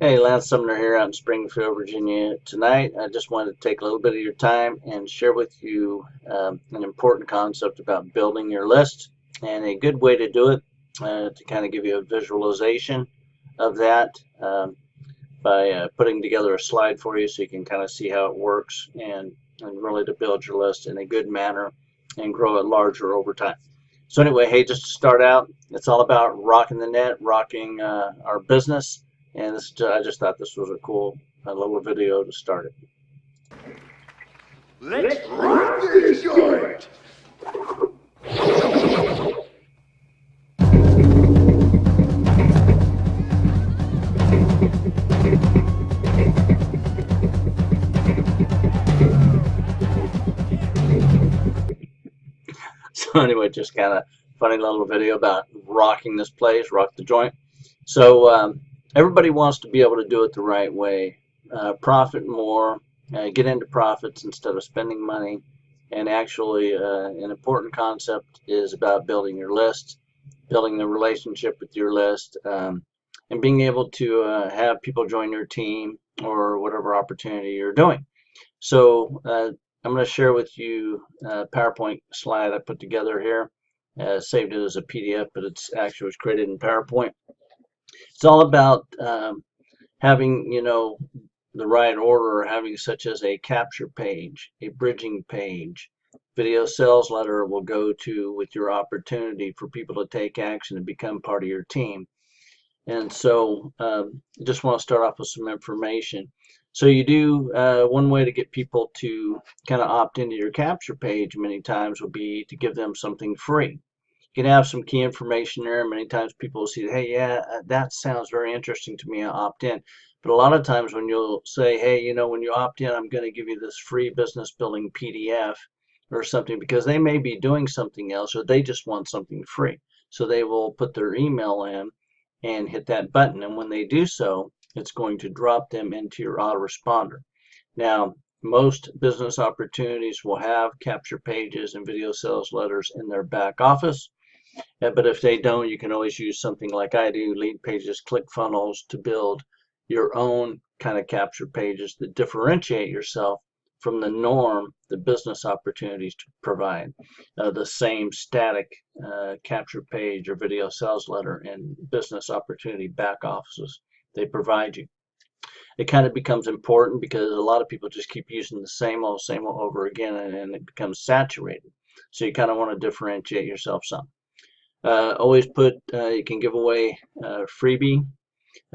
Hey, Lance Sumner here out in Springfield, Virginia. Tonight, I just wanted to take a little bit of your time and share with you um, an important concept about building your list and a good way to do it uh, to kind of give you a visualization of that um, by uh, putting together a slide for you so you can kind of see how it works and, and really to build your list in a good manner and grow it larger over time. So anyway, hey, just to start out, it's all about rocking the net, rocking uh, our business and this, I just thought this was a cool a little video to start it. Let's rock this joint! so anyway, just kind of funny little video about rocking this place, rock the joint. So um, everybody wants to be able to do it the right way. Uh, profit more, uh, get into profits instead of spending money. And actually, uh, an important concept is about building your list, building the relationship with your list, um, and being able to uh, have people join your team or whatever opportunity you're doing. So uh, I'm going to share with you a PowerPoint slide I put together here. Uh, saved it as a PDF, but it's actually was created in PowerPoint. It's all about um, having, you know, the right order, having such as a capture page, a bridging page. Video sales letter will go to with your opportunity for people to take action and become part of your team. And so um, just want to start off with some information. So you do, uh, one way to get people to kind of opt into your capture page many times will be to give them something free you can have some key information there. Many times people will see, hey, yeah, uh, that sounds very interesting to me. I'll opt in. But a lot of times when you'll say, hey, you know, when you opt in, I'm going to give you this free business building PDF or something because they may be doing something else or they just want something free. So they will put their email in and hit that button. And when they do so, it's going to drop them into your autoresponder. Now, most business opportunities will have capture pages and video sales letters in their back office. Yeah, but if they don't, you can always use something like I do, Leadpages, click funnels to build your own kind of capture pages that differentiate yourself from the norm the business opportunities to provide. Uh, the same static uh, capture page or video sales letter in business opportunity back offices they provide you. It kind of becomes important because a lot of people just keep using the same old, same old over again and, and it becomes saturated. So you kind of want to differentiate yourself some. Uh, always put, uh, you can give away a freebie,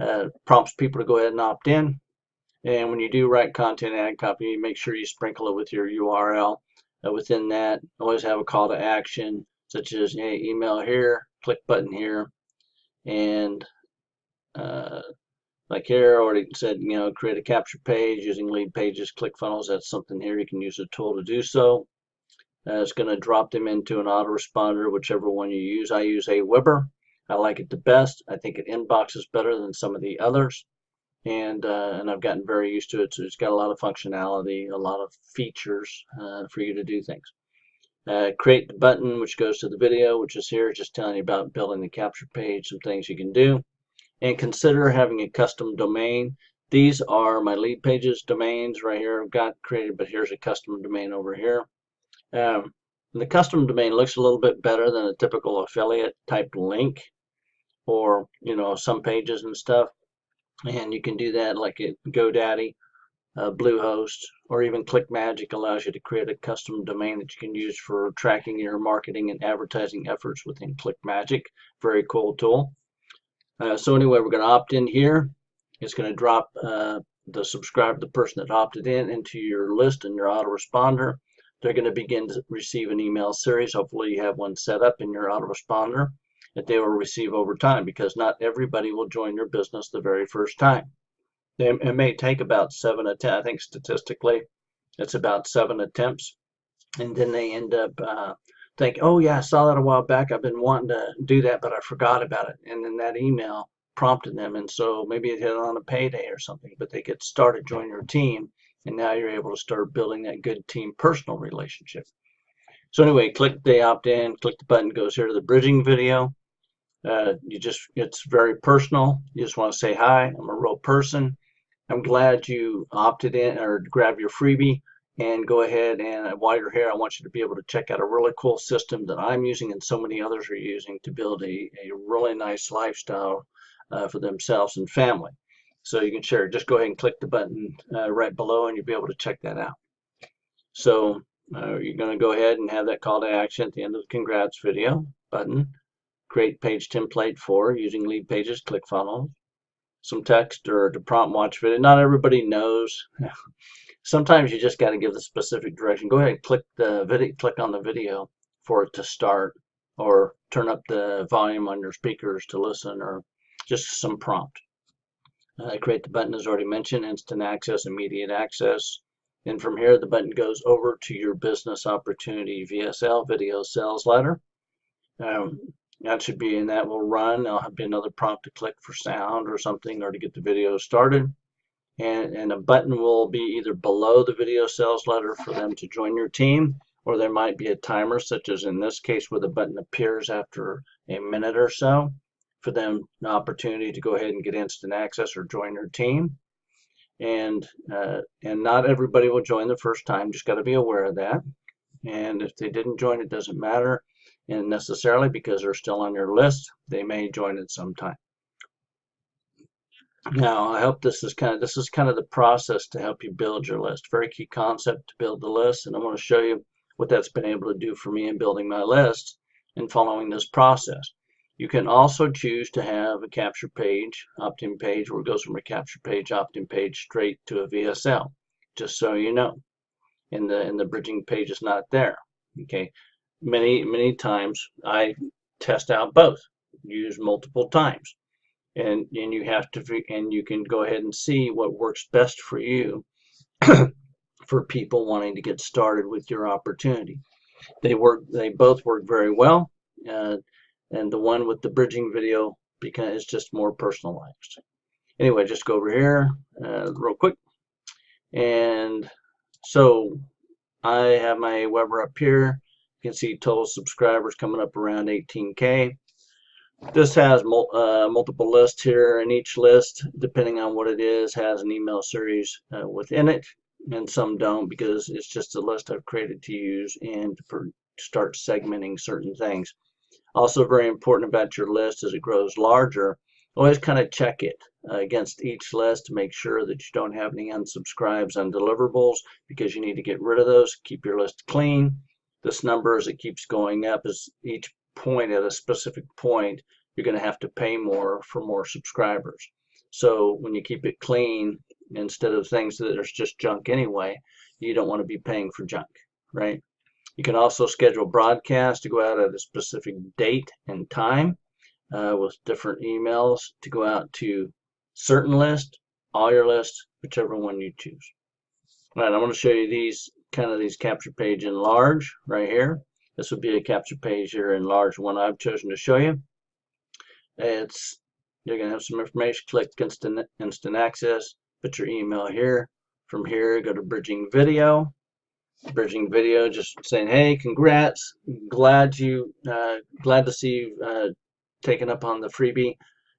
uh, prompts people to go ahead and opt in. And when you do write content ad copy, make sure you sprinkle it with your URL. Uh, within that, always have a call to action, such as hey, email here, click button here, and uh, like here, I already said, you know, create a capture page using Leadpages, click funnels. That's something here. You can use a tool to do so. Uh, it's going to drop them into an autoresponder, whichever one you use. I use Aweber. I like it the best. I think it inboxes better than some of the others. And, uh, and I've gotten very used to it. So it's got a lot of functionality, a lot of features uh, for you to do things. Uh, create the button, which goes to the video, which is here, just telling you about building the capture page, some things you can do. And consider having a custom domain. These are my Leadpages domains right here I've got created, but here's a custom domain over here. Um, the custom domain looks a little bit better than a typical affiliate type link or, you know, some pages and stuff. And you can do that like at GoDaddy, uh, Bluehost, or even ClickMagick allows you to create a custom domain that you can use for tracking your marketing and advertising efforts within ClickMagick. Very cool tool. Uh, so anyway, we're going to opt in here. It's going to drop uh, the subscribe the person that opted in into your list and your autoresponder they're going to begin to receive an email series. Hopefully you have one set up in your autoresponder that they will receive over time because not everybody will join your business the very first time. It may take about seven attempts. I think statistically it's about seven attempts. And then they end up uh, think, oh yeah, I saw that a while back. I've been wanting to do that, but I forgot about it. And then that email prompted them. And so maybe it hit on a payday or something, but they get started joining your team and now you're able to start building that good team personal relationship. So anyway, click the opt-in, click the button, goes here to the bridging video. Uh, you just, it's very personal. You just want to say, hi, I'm a real person. I'm glad you opted in or grab your freebie and go ahead and while you're here, I want you to be able to check out a really cool system that I'm using and so many others are using to build a, a really nice lifestyle uh, for themselves and family. So you can share. Just go ahead and click the button uh, right below and you'll be able to check that out. So uh, you're going to go ahead and have that call to action at the end of the congrats video button. Create page template for using Leadpages, ClickFunnels. Some text or the prompt watch video. Not everybody knows. Sometimes you just got to give the specific direction. Go ahead and click the video, click on the video for it to start or turn up the volume on your speakers to listen or just some prompt. Uh, create the button as already mentioned, instant access, immediate access. And from here, the button goes over to your business opportunity VSL video sales letter. Um, that should be, and that will run. There'll be another prompt to click for sound or something or to get the video started. And, and a button will be either below the video sales letter for them to join your team, or there might be a timer, such as in this case, where the button appears after a minute or so for them an opportunity to go ahead and get instant access or join your team. And uh, and not everybody will join the first time. Just got to be aware of that. And if they didn't join, it doesn't matter. And necessarily because they're still on your list, they may join at some time. Now, I hope this is kind of this is kind of the process to help you build your list. Very key concept to build the list, and I want to show you what that's been able to do for me in building my list and following this process. You can also choose to have a capture page, opt-in page, where it goes from a capture page, opt-in page straight to a VSL, just so you know. And the, and the bridging page is not there. Okay. Many, many times I test out both, use multiple times. And, and you have to, and you can go ahead and see what works best for you for people wanting to get started with your opportunity. They work, they both work very well. Uh, and the one with the bridging video because it's just more personalized. Anyway, just go over here uh, real quick. And so I have my Weber up here. You can see total subscribers coming up around 18K. This has mul uh, multiple lists here, and each list, depending on what it is, has an email series uh, within it, and some don't because it's just a list I've created to use and to start segmenting certain things. Also very important about your list as it grows larger, always kind of check it uh, against each list to make sure that you don't have any unsubscribes, undeliverables, because you need to get rid of those. Keep your list clean. This number as it keeps going up is each point at a specific point, you're going to have to pay more for more subscribers. So when you keep it clean, instead of things that are just junk anyway, you don't want to be paying for junk, right? You can also schedule broadcasts to go out at a specific date and time uh, with different emails to go out to certain list, all your lists, whichever one you choose. All right, I'm going to show you these kind of these capture page in large right here. This would be a capture page here in large one I've chosen to show you. It's you're going to have some information. Click instant instant access. Put your email here. From here, go to bridging video bridging video just saying hey congrats. Glad you uh, glad to see you uh, taken up on the freebie.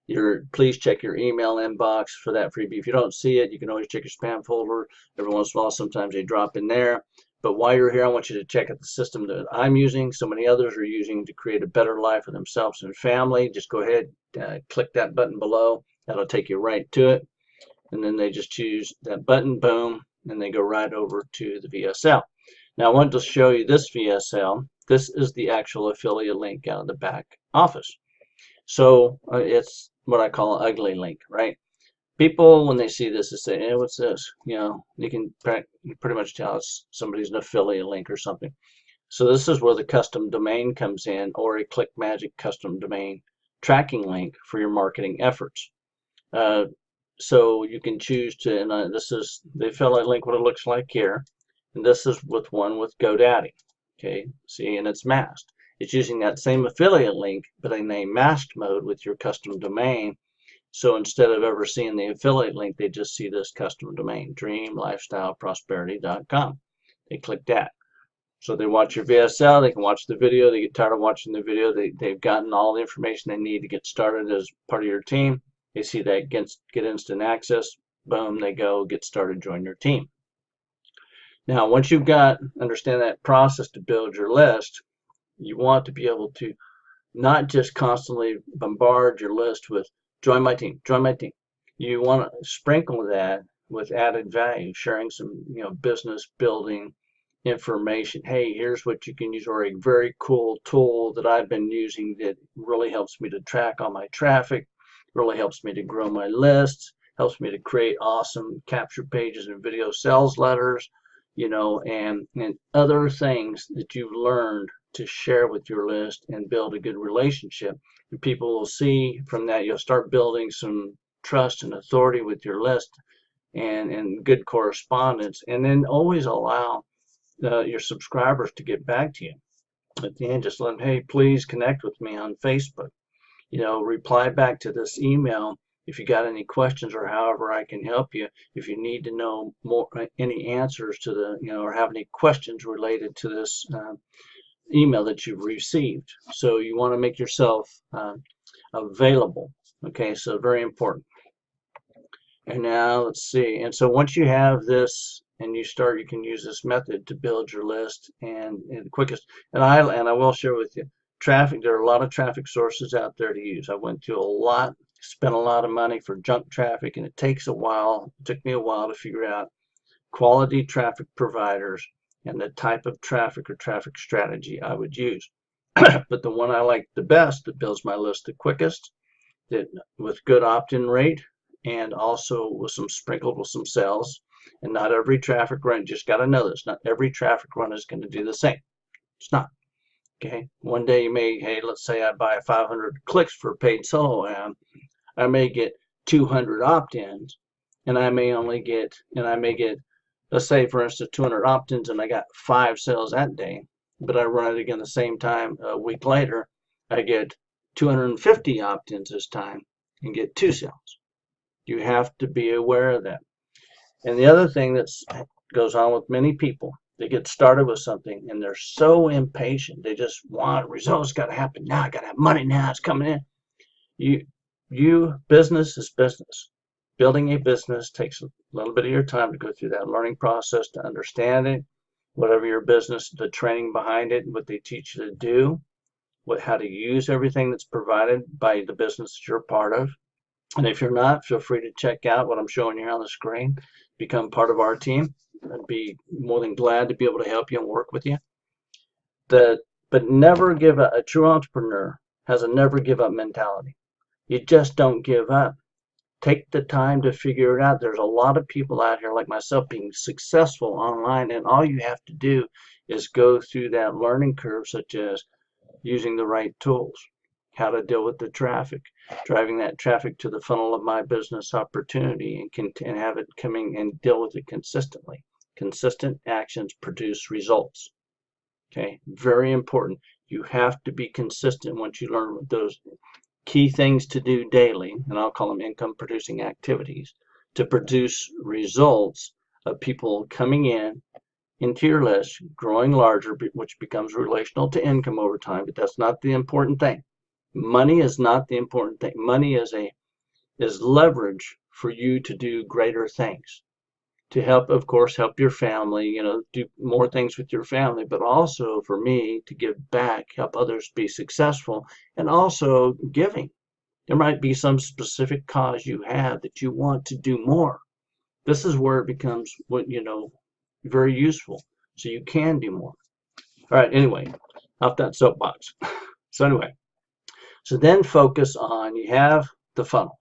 Your please check your email inbox for that freebie. If you don't see it you can always check your spam folder. Every once in a while sometimes they drop in there. But while you're here I want you to check out the system that I'm using. So many others are using to create a better life for themselves and family. Just go ahead uh, click that button below. That'll take you right to it. And then they just choose that button boom and they go right over to the VSL now I want to show you this VSL. This is the actual affiliate link out of the back office. So uh, it's what I call an ugly link, right? People, when they see this, they say, hey, what's this? You know, you can pretty much tell it's somebody's an affiliate link or something. So this is where the custom domain comes in or a ClickMagick custom domain tracking link for your marketing efforts. Uh, so you can choose to, and uh, this is the affiliate link, what it looks like here. And this is with one with GoDaddy. Okay, see, and it's masked. It's using that same affiliate link, but in a masked mode with your custom domain. So instead of ever seeing the affiliate link, they just see this custom domain, dreamlifestyleprosperity.com. They click that. So they watch your VSL, they can watch the video, they get tired of watching the video, they, they've gotten all the information they need to get started as part of your team. They see that get, get instant access, boom, they go, get started, join your team. Now, once you've got, understand that process to build your list, you want to be able to not just constantly bombard your list with join my team, join my team. You want to sprinkle that with added value, sharing some, you know, business building information. Hey, here's what you can use, or a very cool tool that I've been using that really helps me to track all my traffic, really helps me to grow my lists, helps me to create awesome capture pages and video sales letters, you know, and, and other things that you've learned to share with your list and build a good relationship. And people will see from that, you'll start building some trust and authority with your list and, and good correspondence. And then always allow uh, your subscribers to get back to you. At the end, just let them, hey, please connect with me on Facebook. You know, reply back to this email if you got any questions or however I can help you. If you need to know more, any answers to the, you know, or have any questions related to this uh, email that you've received. So you want to make yourself uh, available. Okay, so very important. And now let's see. And so once you have this and you start, you can use this method to build your list and, and the quickest. And I and I will share with you traffic. There are a lot of traffic sources out there to use. I went to a lot, spent a lot of money for junk traffic, and it takes a while. It took me a while to figure out quality traffic providers and the type of traffic or traffic strategy I would use. but the one I like the best that builds my list the quickest, that with good opt-in rate and also with some sprinkled with some sales. And not every traffic run, just got to know this, not every traffic run is going to do the same. It's not. Okay. One day you may, hey, let's say I buy 500 clicks for paid solo ad. I may get 200 opt-ins and I may only get, and I may get let's say for instance 200 opt-ins and I got five sales that day, but I run it again the same time a week later, I get 250 opt-ins this time and get two sales. You have to be aware of that. And the other thing that goes on with many people, they get started with something and they're so impatient. They just want results got to happen now. I got to have money now. It's coming in. You, you business is business. Building a business takes a little bit of your time to go through that learning process to understand it whatever your business the training behind it what they teach you to do what how to use everything that's provided by the business that you're part of. And if you're not feel free to check out what i'm showing you on the screen. Become part of our team. I'd be more than glad to be able to help you and work with you. The but never give up a true entrepreneur has a never give up mentality you just don't give up take the time to figure it out. There's a lot of people out here like myself being successful online and all you have to do is go through that learning curve such as using the right tools, how to deal with the traffic, driving that traffic to the funnel of my business opportunity and, and have it coming and deal with it consistently. Consistent actions produce results. Okay, very important. You have to be consistent once you learn those key things to do daily, and I'll call them income producing activities, to produce results of people coming in into your list, growing larger, which becomes relational to income over time, but that's not the important thing. Money is not the important thing. Money is a is leverage for you to do greater things to help, of course, help your family, you know, do more things with your family, but also for me to give back, help others be successful, and also giving. There might be some specific cause you have that you want to do more. This is where it becomes what, you know, very useful. So you can do more. All right, anyway, off that soapbox. so anyway, so then focus on, you have the funnel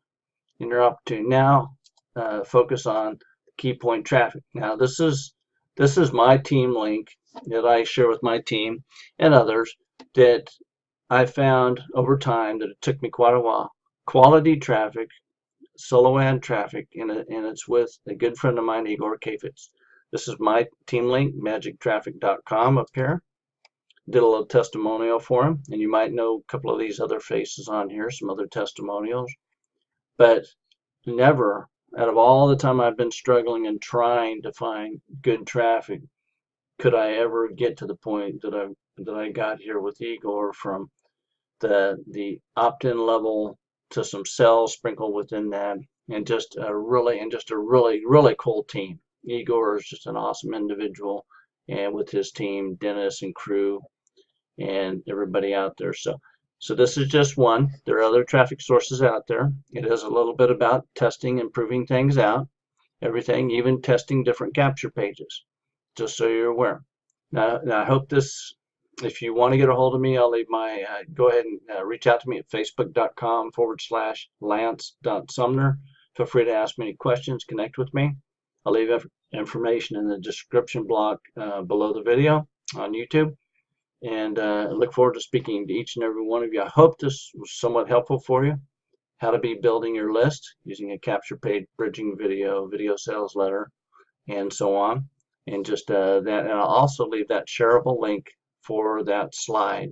in your opportunity. Now uh, focus on key point traffic. Now this is this is my team link that I share with my team and others that I found over time that it took me quite a while. Quality traffic, solo ad traffic, and, and it's with a good friend of mine, Igor Kheifets. This is my team link, magictraffic.com up here. Did a little testimonial for him, and you might know a couple of these other faces on here, some other testimonials. But never out of all the time I've been struggling and trying to find good traffic, could I ever get to the point that I that I got here with Igor from the the opt-in level to some cells sprinkled within that, and just a really and just a really really cool team. Igor is just an awesome individual, and with his team, Dennis and crew, and everybody out there. So. So this is just one. There are other traffic sources out there. It is a little bit about testing and proving things out. Everything, even testing different capture pages, just so you're aware. Now, now I hope this, if you want to get a hold of me, I'll leave my, uh, go ahead and uh, reach out to me at facebook.com forward slash lance.sumner. Feel free to ask me any questions, connect with me. I'll leave information in the description block uh, below the video on YouTube and uh, look forward to speaking to each and every one of you. I hope this was somewhat helpful for you. How to be building your list using a capture page, bridging video, video sales letter, and so on. And just uh, that, and I'll also leave that shareable link for that slide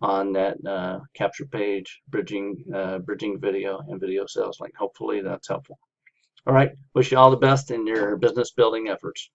on that uh, capture page, bridging, uh, bridging video, and video sales link. Hopefully that's helpful. All right, wish you all the best in your business building efforts.